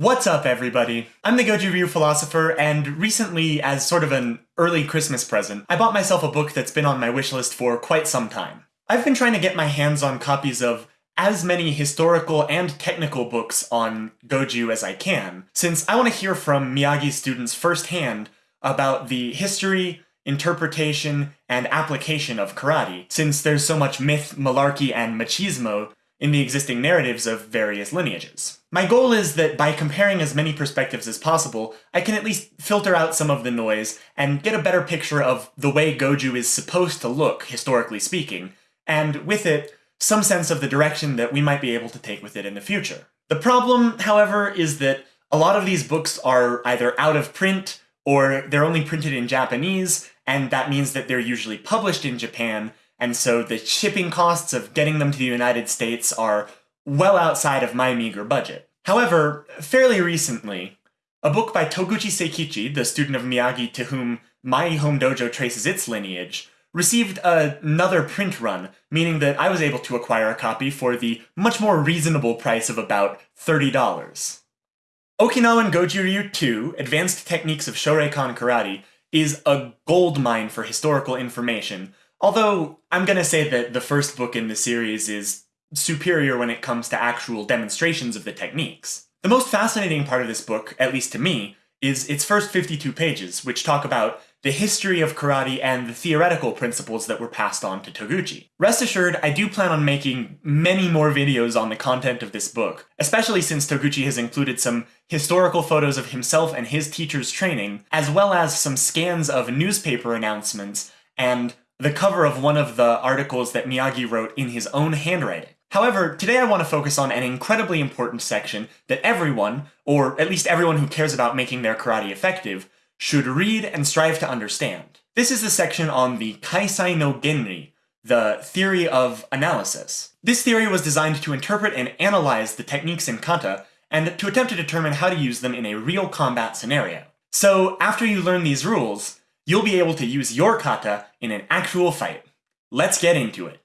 What's up, everybody? I'm the Goju Ryu philosopher, and recently, as sort of an early Christmas present, I bought myself a book that's been on my wishlist for quite some time. I've been trying to get my hands on copies of as many historical and technical books on Goju as I can, since I want to hear from Miyagi students firsthand about the history, interpretation, and application of karate, since there's so much myth, malarkey, and machismo in the existing narratives of various lineages. My goal is that by comparing as many perspectives as possible, I can at least filter out some of the noise and get a better picture of the way Goju is supposed to look, historically speaking, and with it, some sense of the direction that we might be able to take with it in the future. The problem, however, is that a lot of these books are either out of print or they're only printed in Japanese, and that means that they're usually published in Japan, and so the shipping costs of getting them to the United States are well outside of my meager budget. However, fairly recently, a book by Toguchi Seikichi, the student of Miyagi to whom my home dojo traces its lineage, received another print run, meaning that I was able to acquire a copy for the much more reasonable price of about $30. Okinawan Goju Ryu 2, Advanced Techniques of Shoreikan Karate, is a gold mine for historical information, although I'm gonna say that the first book in the series is superior when it comes to actual demonstrations of the techniques. The most fascinating part of this book, at least to me, is its first 52 pages, which talk about the history of karate and the theoretical principles that were passed on to Toguchi. Rest assured, I do plan on making many more videos on the content of this book, especially since Toguchi has included some historical photos of himself and his teacher's training, as well as some scans of newspaper announcements and the cover of one of the articles that Miyagi wrote in his own handwriting. However, today I want to focus on an incredibly important section that everyone, or at least everyone who cares about making their karate effective, should read and strive to understand. This is the section on the Kaisai no Genri, the theory of analysis. This theory was designed to interpret and analyze the techniques in kata, and to attempt to determine how to use them in a real combat scenario. So after you learn these rules, you'll be able to use your kata in an actual fight. Let's get into it.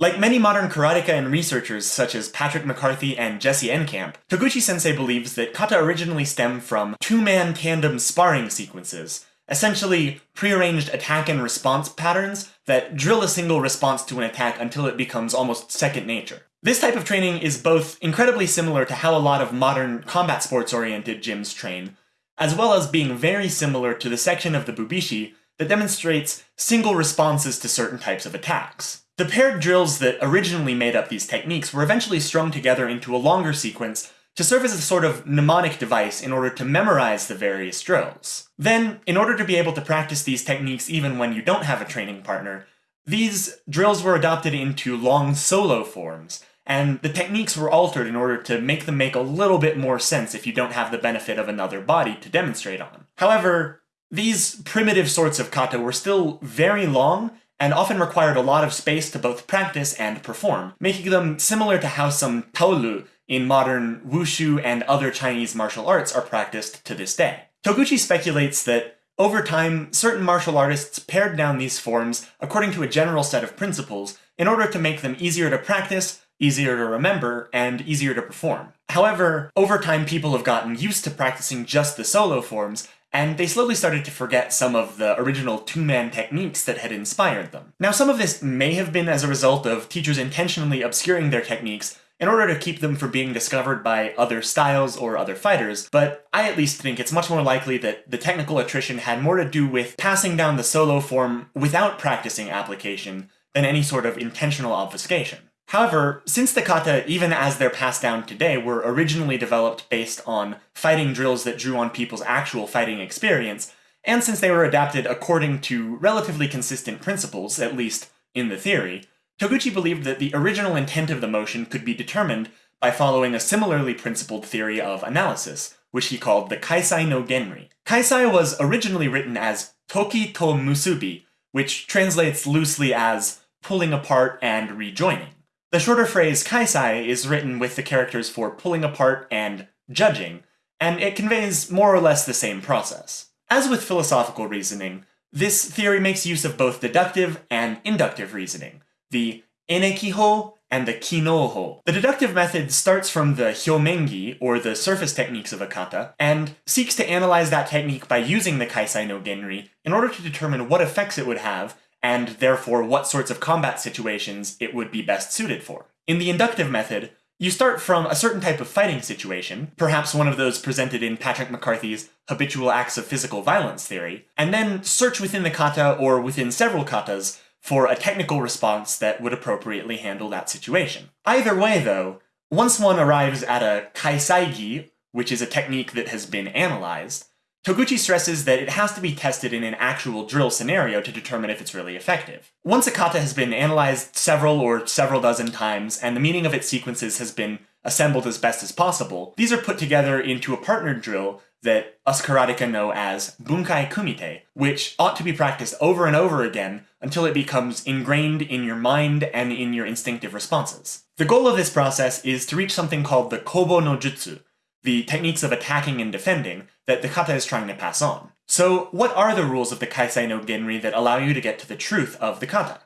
Like many modern karateka and researchers such as Patrick McCarthy and Jesse Enkamp, Toguchi-sensei believes that kata originally stem from two-man tandem sparring sequences, essentially prearranged attack and response patterns that drill a single response to an attack until it becomes almost second nature. This type of training is both incredibly similar to how a lot of modern combat sports-oriented gyms train, as well as being very similar to the section of the Bubishi that demonstrates single responses to certain types of attacks. The paired drills that originally made up these techniques were eventually strung together into a longer sequence to serve as a sort of mnemonic device in order to memorize the various drills. Then, in order to be able to practice these techniques even when you don't have a training partner, these drills were adopted into long solo forms, and the techniques were altered in order to make them make a little bit more sense if you don't have the benefit of another body to demonstrate on. However, these primitive sorts of kata were still very long and often required a lot of space to both practice and perform, making them similar to how some taolu in modern wushu and other Chinese martial arts are practiced to this day. Toguchi speculates that over time, certain martial artists pared down these forms according to a general set of principles in order to make them easier to practice, easier to remember, and easier to perform. However, over time people have gotten used to practicing just the solo forms, and they slowly started to forget some of the original two-man techniques that had inspired them. Now some of this may have been as a result of teachers intentionally obscuring their techniques in order to keep them from being discovered by other styles or other fighters, but I at least think it's much more likely that the technical attrition had more to do with passing down the solo form without practicing application than any sort of intentional obfuscation. However, since the kata, even as they're passed down today, were originally developed based on fighting drills that drew on people's actual fighting experience, and since they were adapted according to relatively consistent principles, at least in the theory, Toguchi believed that the original intent of the motion could be determined by following a similarly principled theory of analysis, which he called the Kaisai no Genri. Kaisai was originally written as Toki to Musubi, which translates loosely as pulling apart and rejoining. The shorter phrase kaisai is written with the characters for pulling apart and judging, and it conveys more or less the same process. As with philosophical reasoning, this theory makes use of both deductive and inductive reasoning, the enekiho and the kinoho. The deductive method starts from the hyomengi, or the surface techniques of a kata, and seeks to analyze that technique by using the kaisai no genri in order to determine what effects it would have, and therefore what sorts of combat situations it would be best suited for. In the inductive method, you start from a certain type of fighting situation, perhaps one of those presented in Patrick McCarthy's Habitual Acts of Physical Violence theory, and then search within the kata or within several katas for a technical response that would appropriately handle that situation. Either way, though, once one arrives at a kaisaigi, which is a technique that has been analyzed, Toguchi stresses that it has to be tested in an actual drill scenario to determine if it's really effective. Once a kata has been analyzed several or several dozen times, and the meaning of its sequences has been assembled as best as possible, these are put together into a partnered drill that us karateka know as bunkai kumite, which ought to be practiced over and over again until it becomes ingrained in your mind and in your instinctive responses. The goal of this process is to reach something called the kobo no jutsu, the techniques of attacking and defending that the kata is trying to pass on. So what are the rules of the Kaisai no Genri that allow you to get to the truth of the kata?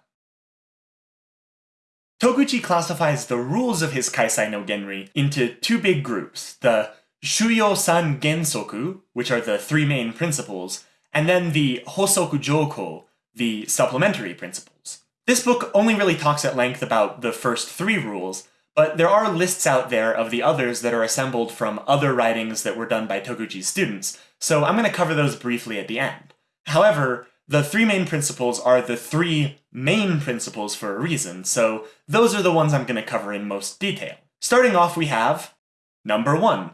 Toguchi classifies the rules of his Kaisai no Genri into two big groups, the Shuyo San Gensoku, which are the three main principles, and then the Hosoku Joko, the supplementary principles. This book only really talks at length about the first three rules, but there are lists out there of the others that are assembled from other writings that were done by Toguchi's students, so I'm going to cover those briefly at the end. However, the three main principles are the three main principles for a reason, so those are the ones I'm going to cover in most detail. Starting off we have number one,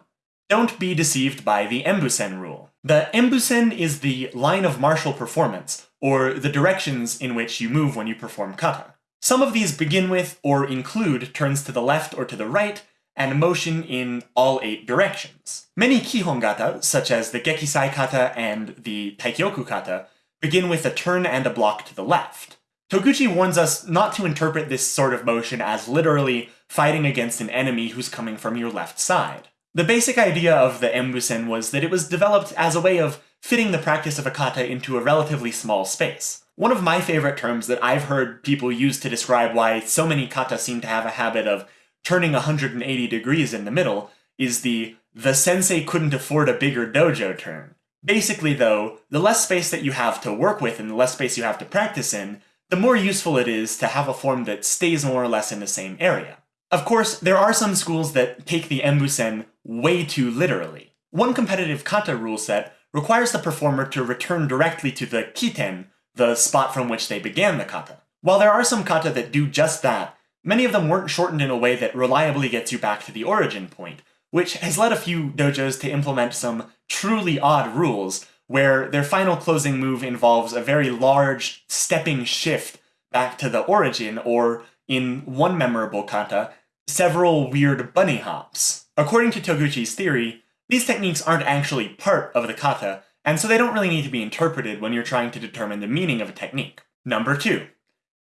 don't be deceived by the Embusen rule. The Embusen is the line of martial performance, or the directions in which you move when you perform kata. Some of these begin with or include turns to the left or to the right, and motion in all eight directions. Many Kihon kata, such as the Gekisai kata and the Taikyoku kata, begin with a turn and a block to the left. Toguchi warns us not to interpret this sort of motion as literally fighting against an enemy who's coming from your left side. The basic idea of the Embusen was that it was developed as a way of fitting the practice of a kata into a relatively small space. One of my favorite terms that I've heard people use to describe why so many kata seem to have a habit of turning 180 degrees in the middle is the the sensei couldn't afford a bigger dojo turn. Basically though, the less space that you have to work with and the less space you have to practice in, the more useful it is to have a form that stays more or less in the same area. Of course, there are some schools that take the embusen way too literally. One competitive kata rule set requires the performer to return directly to the kiten, the spot from which they began the kata. While there are some kata that do just that, many of them weren't shortened in a way that reliably gets you back to the origin point, which has led a few dojos to implement some truly odd rules, where their final closing move involves a very large stepping shift back to the origin, or, in one memorable kata, several weird bunny hops. According to Toguchi's theory, these techniques aren't actually part of the kata, and so they don't really need to be interpreted when you're trying to determine the meaning of a technique. Number two,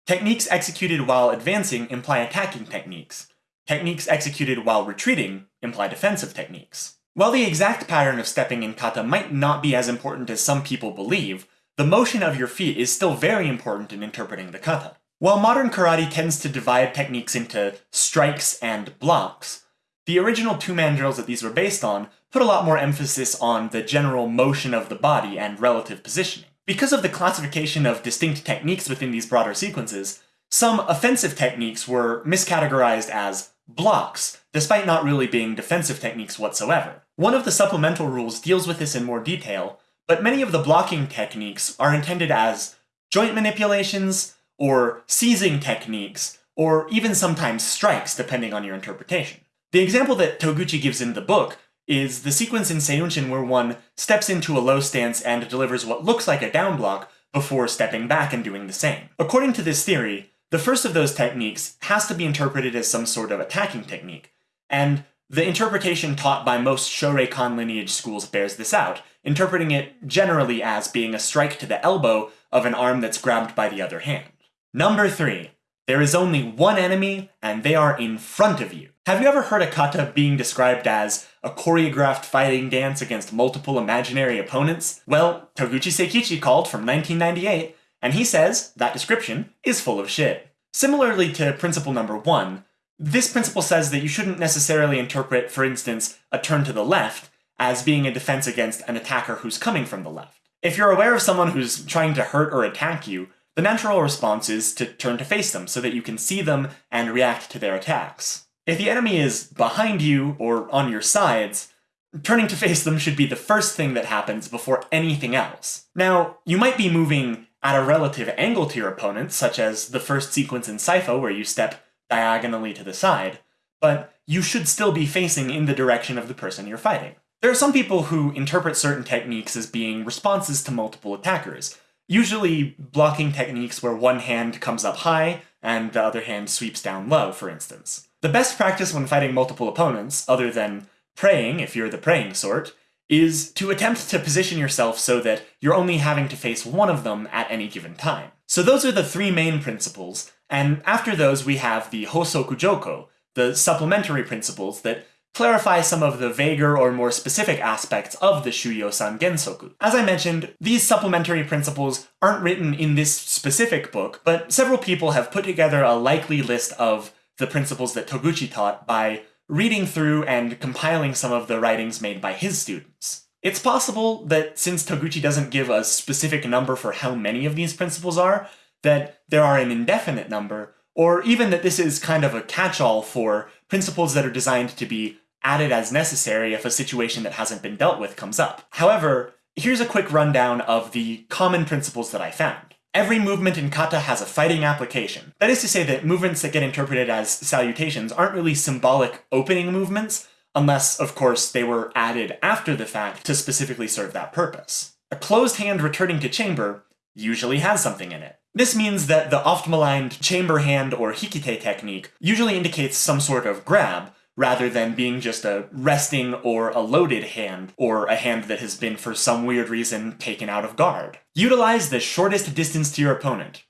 techniques executed while advancing imply attacking techniques. Techniques executed while retreating imply defensive techniques. While the exact pattern of stepping in kata might not be as important as some people believe, the motion of your feet is still very important in interpreting the kata. While modern karate tends to divide techniques into strikes and blocks, the original two-man drills that these were based on put a lot more emphasis on the general motion of the body and relative positioning. Because of the classification of distinct techniques within these broader sequences, some offensive techniques were miscategorized as blocks, despite not really being defensive techniques whatsoever. One of the supplemental rules deals with this in more detail, but many of the blocking techniques are intended as joint manipulations, or seizing techniques, or even sometimes strikes depending on your interpretation. The example that Toguchi gives in the book is the sequence in Seiunchin where one steps into a low stance and delivers what looks like a down block before stepping back and doing the same. According to this theory, the first of those techniques has to be interpreted as some sort of attacking technique, and the interpretation taught by most Shoreikan lineage schools bears this out, interpreting it generally as being a strike to the elbow of an arm that's grabbed by the other hand. Number 3. There is only one enemy, and they are in front of you. Have you ever heard a kata being described as a choreographed fighting dance against multiple imaginary opponents? Well, Toguchi Seikichi called from 1998, and he says that description is full of shit. Similarly to principle number one, This principle says that you shouldn't necessarily interpret, for instance, a turn to the left as being a defense against an attacker who's coming from the left. If you're aware of someone who's trying to hurt or attack you, the natural response is to turn to face them so that you can see them and react to their attacks. If the enemy is behind you or on your sides, turning to face them should be the first thing that happens before anything else. Now, you might be moving at a relative angle to your opponent, such as the first sequence in Saifa where you step diagonally to the side, but you should still be facing in the direction of the person you're fighting. There are some people who interpret certain techniques as being responses to multiple attackers, usually blocking techniques where one hand comes up high and the other hand sweeps down low, for instance. The best practice when fighting multiple opponents, other than praying if you're the praying sort, is to attempt to position yourself so that you're only having to face one of them at any given time. So those are the three main principles, and after those we have the Hosoku Joko, the supplementary principles that clarify some of the vaguer or more specific aspects of the Shuyo-san Gensoku. As I mentioned, these supplementary principles aren't written in this specific book, but several people have put together a likely list of the principles that Toguchi taught by reading through and compiling some of the writings made by his students. It's possible that since Toguchi doesn't give a specific number for how many of these principles are, that there are an indefinite number, or even that this is kind of a catch-all for principles that are designed to be added as necessary if a situation that hasn't been dealt with comes up. However, here's a quick rundown of the common principles that I found. Every movement in kata has a fighting application. That is to say that movements that get interpreted as salutations aren't really symbolic opening movements, unless, of course, they were added after the fact to specifically serve that purpose. A closed hand returning to chamber usually has something in it. This means that the oft-maligned chamber hand or hikite technique usually indicates some sort of grab, rather than being just a resting or a loaded hand, or a hand that has been for some weird reason taken out of guard. Utilize the shortest distance to your opponent.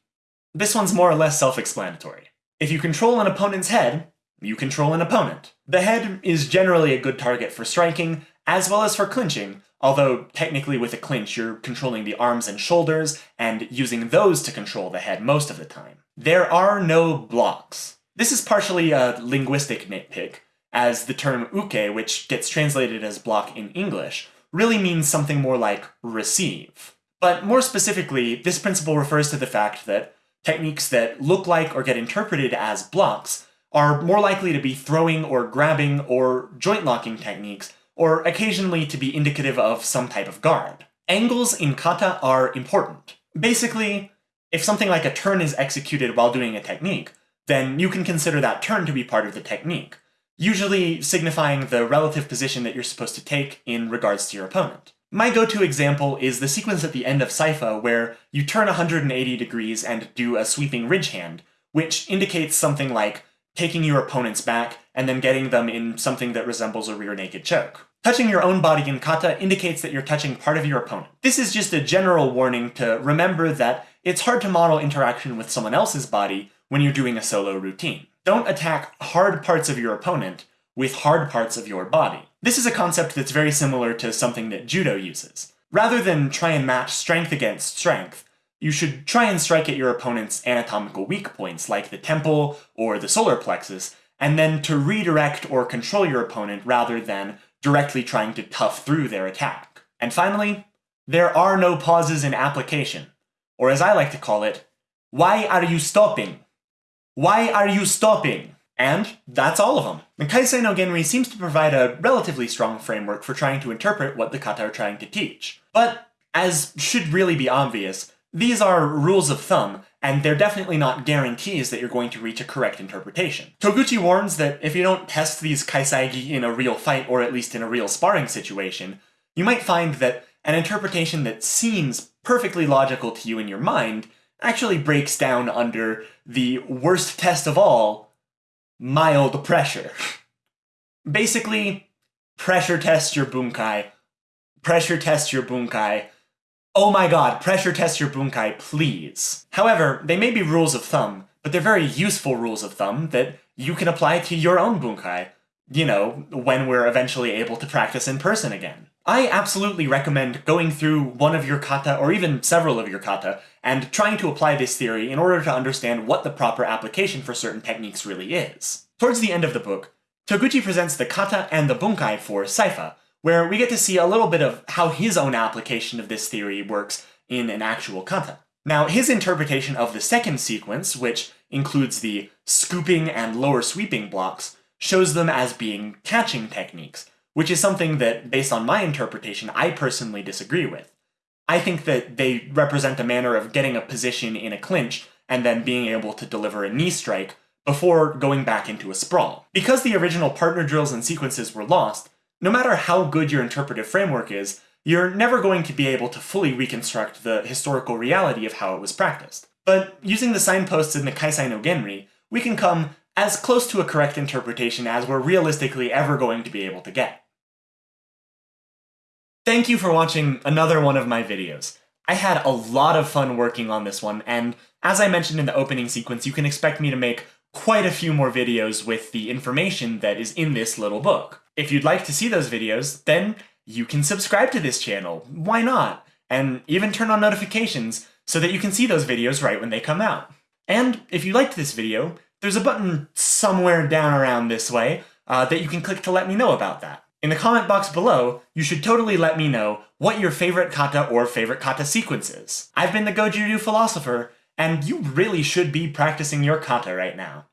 This one's more or less self-explanatory. If you control an opponent's head, you control an opponent. The head is generally a good target for striking, as well as for clinching, although technically with a clinch you're controlling the arms and shoulders, and using those to control the head most of the time. There are no blocks. This is partially a linguistic nitpick, as the term uke, which gets translated as block in English, really means something more like receive. But more specifically, this principle refers to the fact that techniques that look like or get interpreted as blocks are more likely to be throwing or grabbing or joint locking techniques, or occasionally to be indicative of some type of guard. Angles in kata are important. Basically, if something like a turn is executed while doing a technique, then you can consider that turn to be part of the technique usually signifying the relative position that you're supposed to take in regards to your opponent. My go-to example is the sequence at the end of Saifa where you turn 180 degrees and do a sweeping ridge hand, which indicates something like taking your opponent's back and then getting them in something that resembles a rear naked choke. Touching your own body in kata indicates that you're touching part of your opponent. This is just a general warning to remember that it's hard to model interaction with someone else's body when you're doing a solo routine. Don't attack hard parts of your opponent with hard parts of your body. This is a concept that's very similar to something that judo uses. Rather than try and match strength against strength, you should try and strike at your opponent's anatomical weak points, like the temple or the solar plexus, and then to redirect or control your opponent rather than directly trying to tough through their attack. And finally, there are no pauses in application, or as I like to call it, why are you stopping? Why are you stopping? And that's all of them. The Kaisai no Genri seems to provide a relatively strong framework for trying to interpret what the kata are trying to teach. But, as should really be obvious, these are rules of thumb, and they're definitely not guarantees that you're going to reach a correct interpretation. Toguchi warns that if you don't test these Kaisaigi in a real fight, or at least in a real sparring situation, you might find that an interpretation that seems perfectly logical to you in your mind actually breaks down under the worst test of all, mild pressure. Basically, pressure test your bunkai. Pressure test your bunkai. Oh my god, pressure test your bunkai, please. However, they may be rules of thumb, but they're very useful rules of thumb that you can apply to your own bunkai. You know, when we're eventually able to practice in person again. I absolutely recommend going through one of your kata, or even several of your kata, and trying to apply this theory in order to understand what the proper application for certain techniques really is. Towards the end of the book, Toguchi presents the kata and the bunkai for Saifa, where we get to see a little bit of how his own application of this theory works in an actual kata. Now, his interpretation of the second sequence, which includes the scooping and lower sweeping blocks, shows them as being catching techniques, which is something that, based on my interpretation, I personally disagree with. I think that they represent a manner of getting a position in a clinch and then being able to deliver a knee strike before going back into a sprawl. Because the original partner drills and sequences were lost, no matter how good your interpretive framework is, you're never going to be able to fully reconstruct the historical reality of how it was practiced. But using the signposts in the Kaisai no Genri, we can come as close to a correct interpretation as we're realistically ever going to be able to get. Thank you for watching another one of my videos. I had a lot of fun working on this one, and as I mentioned in the opening sequence, you can expect me to make quite a few more videos with the information that is in this little book. If you'd like to see those videos, then you can subscribe to this channel. Why not? And even turn on notifications so that you can see those videos right when they come out. And if you liked this video, there's a button somewhere down around this way uh, that you can click to let me know about that. In the comment box below, you should totally let me know what your favorite kata or favorite kata sequence is. I've been the Goju Ryu Philosopher, and you really should be practicing your kata right now.